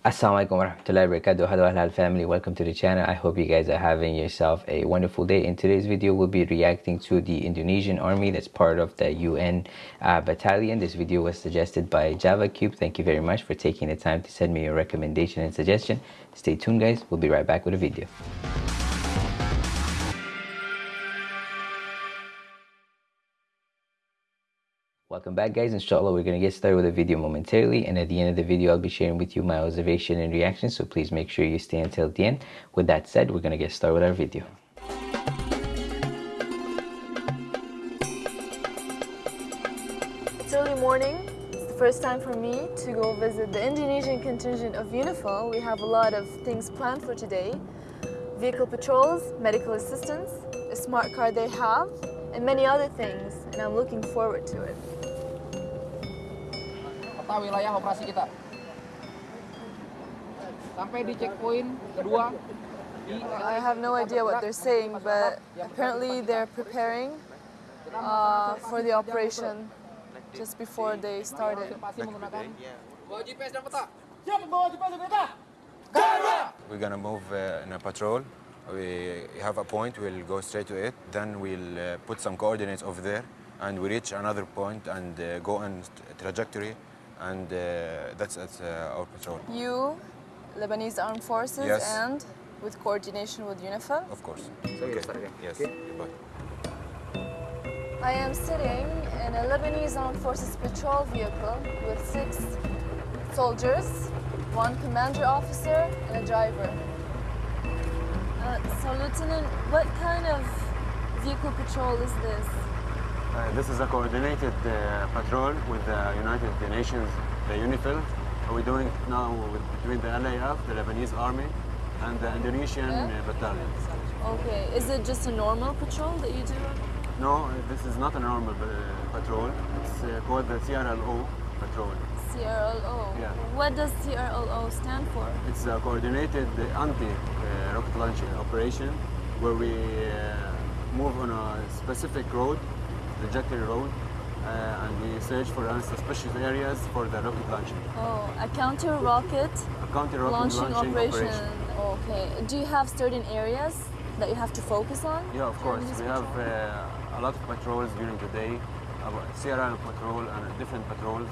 Assalamualaikum warahmatullahi wabarakatuh. Hello halal family. Welcome to the channel. I hope you guys are having yourself a wonderful day. In today's video we'll be reacting to the indonesian army that's part of the un uh, battalion. This video was suggested by java cube. Thank you very much for taking the time to send me your recommendation and suggestion. Stay tuned guys. We'll be right back with a video Welcome back guys, inshallah we're going to get started with the video momentarily and at the end of the video I'll be sharing with you my observation and reaction so please make sure you stay until the end. With that said, we're going to get started with our video. It's early morning. It's the first time for me to go visit the Indonesian contingent of UNIFIL. We have a lot of things planned for today. Vehicle patrols, medical assistance, a smart car they have, and many other things, and I'm looking forward to it. Peta wilayah operasi kita. Sampai di checkpoint kedua I have no idea what they're saying, but apparently they're preparing uh, for the operation just before they started. pasti menggunakan bawa GPS dan peta. We're gonna move uh, in a patrol. We have a point, we'll go straight to it. Then we'll uh, put some coordinates over there and we reach another point and uh, go on trajectory and uh, that's, that's uh, our patrol, You, Lebanese Armed Forces, Yes. and with coordination with UNIFIL. of course. So you start again. Yes, Okay. goodbye. I am sitting in a Lebanese Armed Forces patrol vehicle with six soldiers, one commander officer, and a driver. Uh, so, Lieutenant, what kind of vehicle patrol is this? Uh, this is a coordinated uh, patrol with the United Nations, the UNIFIL. We're doing it now with, between the LAF, the Lebanese Army, and the Indonesian Yeah. uh, battalion. Okay, is it just a normal patrol that you do? No, uh, this is not a normal uh, patrol. It's uh, called the CRLO patrol. CRLO. Yeah. What does CRLO stand for? It's a coordinated uh, anti-rocket launching operation where we uh, move on a specific road, trajectory road, uh, and we search for suspicious areas for the rocket launching. Oh, a counter rocket A counter-rocket launching, launching, operation. Okay. Do you have certain areas that you have to focus on? Yeah, of course. We have uh, a lot of patrols during the day, about CRL patrol and different patrols.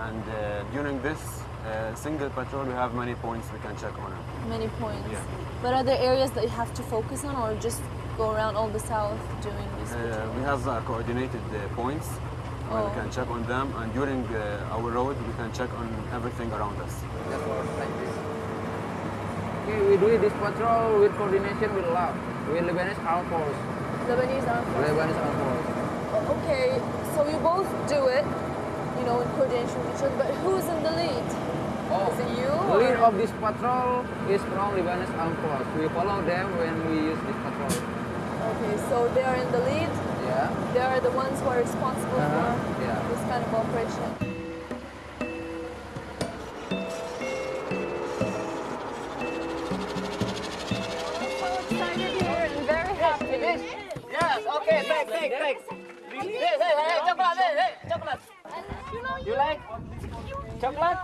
And uh, during this uh, single patrol, we have many points we can check on many points. Yeah. But are there areas that you have to focus on, or just go around all the south doing these? Uh, we have uh, coordinated uh, points where Oh. we can check on them, and during uh, our road, we can check on everything around us. Just for like. Okay, we do this patrol with coordination with LAF, with Lebanese Armed Force. Lebanese Armed Forces. Lebanese Armed Force. Oh, Okay, so you both do it, you know, in coordination with each other. But who's in the lead? Oh, Is it you? the lead or- of this patrol is from Lebanese Armed Force. We follow them when we use this patrol. Okay, so they are in the lead. Yeah. They are the ones who are responsible Uh-huh, for yeah. this kind of operation. excited here and very happy. Yes, okay, thanks, thanks, thanks. Hey, hey, hey, chocolate, hey, hey, chocolate. You like chocolate?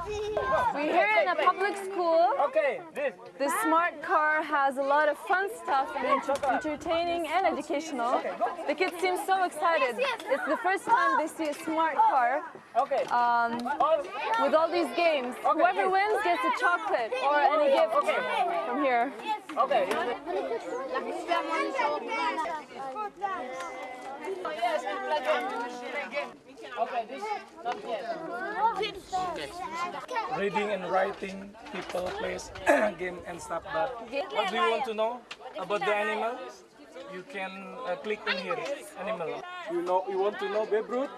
We're here in a public school. Okay, this. This smart car has a lot of fun stuff and entertaining and educational. The kids seem so excited. It's the first time they see a smart car Okay. um, with all these games. Whoever wins gets a chocolate or any gift from here. Okay. Okay, this not yet. reading and writing, people, place, game and stuff. But what do you want to know about the animal? You can uh, click in here, animal. You know, you want to know Babe Ruth?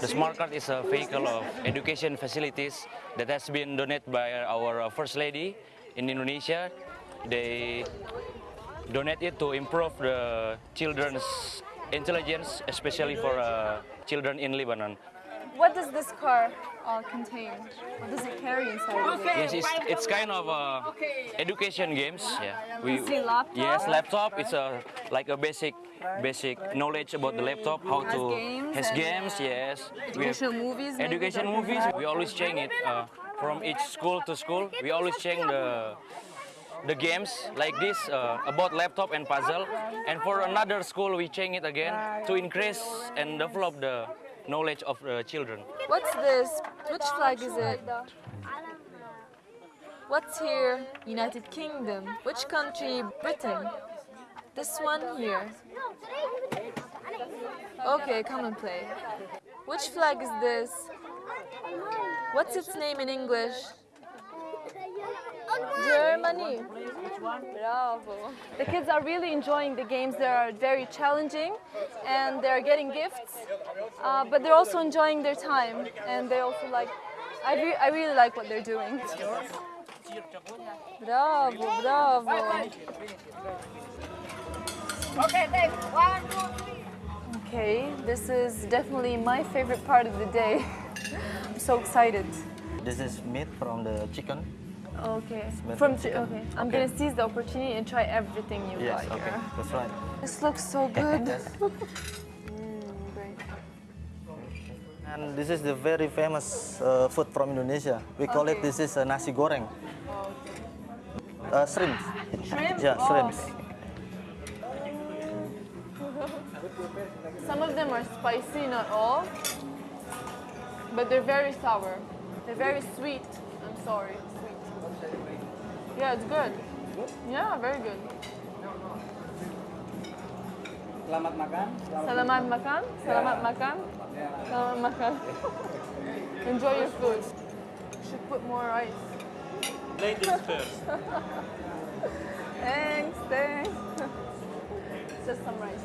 The smart card is a vehicle of education facilities that has been donated by our uh, First Lady in Indonesia. They donate it to improve the children's intelligence, especially for uh, children in Lebanon. What does this car uh, contain? What does it carry inside it? Yes, it's, it's kind of uh, education games. Yeah, we see laptop? yes laptop. It's a like a basic basic knowledge about the laptop, how Has to games has games. uh, Yes, Educational movies. education movies. We always change it. Uh, from each school to school. We always change the the games like this uh, about laptop and puzzle. And for another school, we change it again to increase and develop the knowledge of the children. What's this? Which flag is it? What's here? United Kingdom. Which country? Britain. This one here. Okay, come and play. Which flag is this? What's its name in English? Germany. Bravo. The kids are really enjoying the games. They are very challenging and they're getting gifts, uh, but they're also enjoying their time and they also like, I, re I really like what they're doing. Bravo, bravo. Okay, thanks. One, two, three. Okay, this is definitely my favorite part of the day. I'm so excited. This is meat from the chicken. Okay. Smell From from chicken. okay, I'm Okay. gonna seize the opportunity and try everything you Yes, got okay, here. that's right. This looks so good. Yes. Mm, great. And this is the very famous uh, food from Indonesia. We call it this is uh, nasi goreng. Uh, shrimp. Shrimp? Yeah, Oh. shrimps. Some of them are spicy, not all, but they're very sour. They're very sweet. I'm sorry, sweet. Yeah, it's good. Good? Yeah, very good. Selamat makan. Selamat makan. Selamat makan. Selamat makan. Enjoy your food. Should put more rice. Ladies first. Thanks, thanks. Just some rice.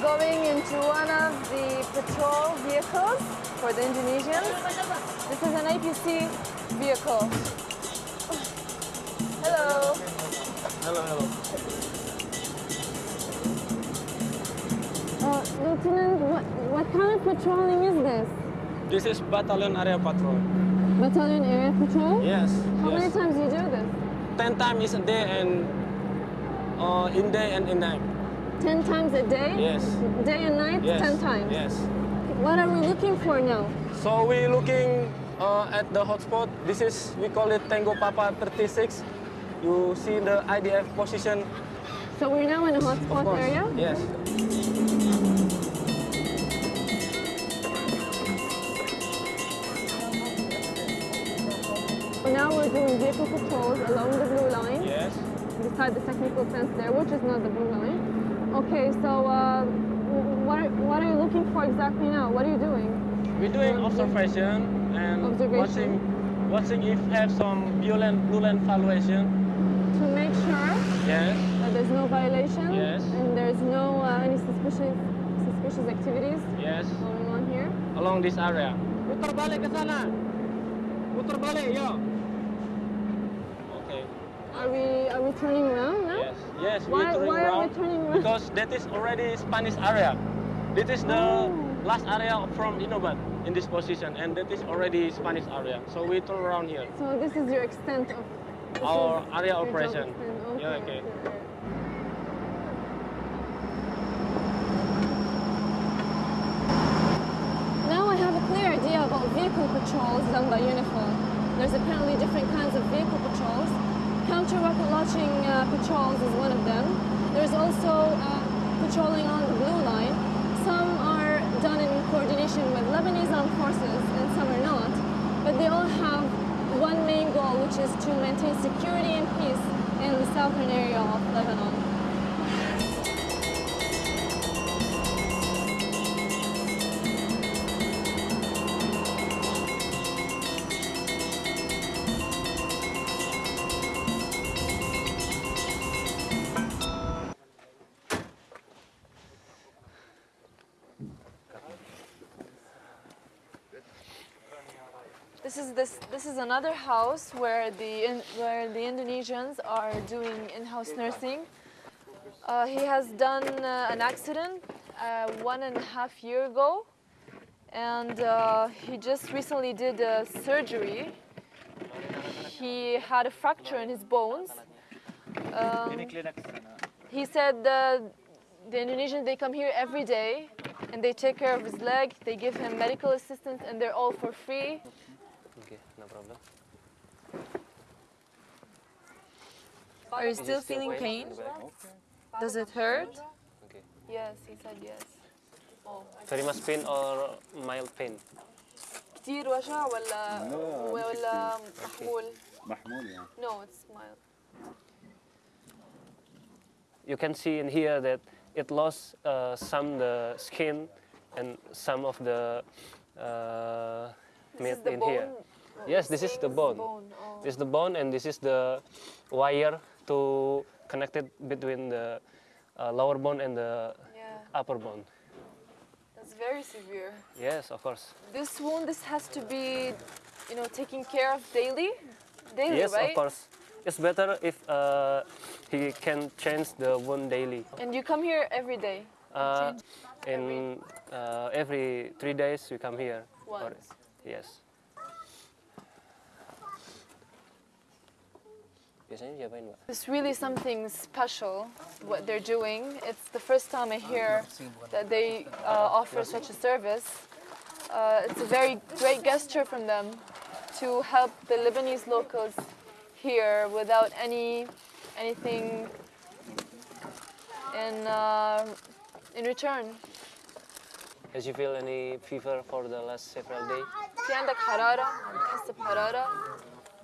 Going into one of the patrol vehicles for the Indonesians. This is an APC vehicle. Hello. Hello, hello. Uh, Lieutenant, what, what kind of patrolling is this? This is battalion area patrol. Battalion area patrol? Yes. How yes. many times do you do this? Ten times a day and uh, in day and in night. Ten times a day? Yes. Day and night? Yes. Ten times? Yes. What are we looking for now? So we're looking uh, at the hotspot. This is we call it Tango Papa 36. You see the IDF position. So we're now in a hotspot area? Yes. So now we're doing vehicle patrols along the blue line. Yes. beside the technical fence there, which is not the blue line. Okay, so uh, what, are, what are you looking for exactly now? What are you doing? We're doing observation and Observation. watching, watching if have some blue violent blue line valuation. To make sure Yes. that there's no violation Yes. and there's no uh, any suspicious suspicious activities Yes. going on here. Along this area. Putar balik ke sana. Putar balik, yo. Okay. Are we are we turning around now? Yes. Yes, Why- we're turning why are we turning around? because that is already Spanish area. This is the Oh. last area from Indobatt in this position, and that is already Spanish area. So we turn around here. So this is your extent of Our area operation. extent. Yeah, okay. Now I have a clear idea about vehicle patrols done by UNIFIL. There's apparently different kinds of vehicle patrols. Counter-rocket launching uh, patrols is one of them. There's also uh, patrolling on the blue line. Some are done in coordination with Lebanese armed forces and some are not. But they all have one main goal, which is to maintain security and peace in the southern area of Lebanon. Is this this is another house where the where the Indonesians are doing in-house nursing. Uh, he has done uh, an accident uh, one and a half year ago, and uh, he just recently did a surgery. He had a fracture in his bones. Um, he said the Indonesians they come here every day and they take care of his leg. They give him medical assistance, and they're all for free. Okay, no problem. Are you still feeling pain? Does it hurt? Okay. Yes, he said yes. Oh. Very much pain or mild pain? كتير وجع ولا ولا محمول؟ محمول يعني No, it's mild. You can see in here that it lost uh, some the skin and some of the uh, This meat is the in bone. here. What Yes, this is the bone. Oh. This is the bone and this is the wire to connect it between the uh, lower bone and the Yeah, upper bone. that's very severe. Yes, of course. This wound, this has to be, you know, taken care of daily. Daily, yes, right? of course. It's better if uh, he can change the wound daily. And you come here every day. Uh, in uh, every three days we come here. Or- Once. yes. Biasanya diapain, Mbak? It's really something special what they're doing. It's the first time I hear that they uh, offer such a service. Uh, it's a very great gesture from them to help the Lebanese locals here without any anything in uh, in return. Has you feel any fever for the last several days? في عندك حرارة؟ عم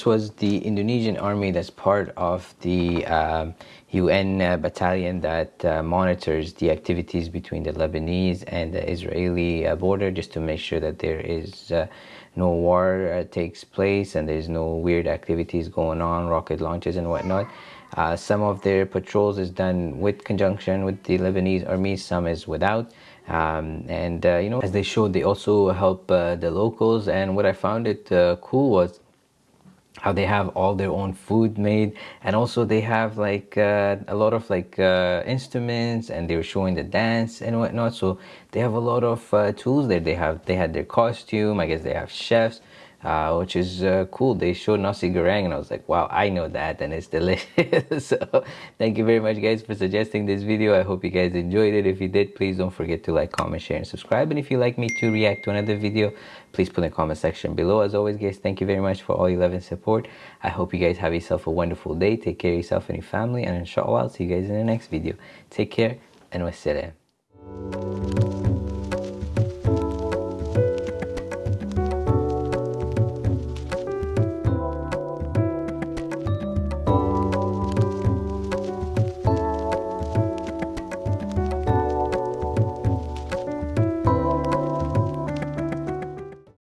This was the Indonesian army that's part of the um, UN uh, battalion that uh, monitors the activities between the Lebanese and the Israeli uh, border just to make sure that there is uh, no war uh, takes place and there's no weird activities going on, rocket launches and whatnot. Uh, some of their patrols is done with conjunction with the Lebanese army, some is without. Um, and you know, as they showed, they also help the locals. And what I found it cool was how they have all their own food made and also they have like uh, a lot of like uh, instruments and they were showing the dance and whatnot. So they have a lot of uh, tools there they have. They had their costume i guess they have chefs uh, which is uh, cool. They showed nasi goreng and i was like wow i know that and it's delicious. So thank you very much guys for suggesting this video. I hope you guys enjoyed it. If you did please don't forget to like comment share and subscribe. And if you'd like me to react to another video please put in the comment section below. As always guys thank you very much for all your love and support. I hope you guys have yourself a wonderful day. Take care of yourself and your family and inshallah i'll see you guys in the next video. Take care and wassalam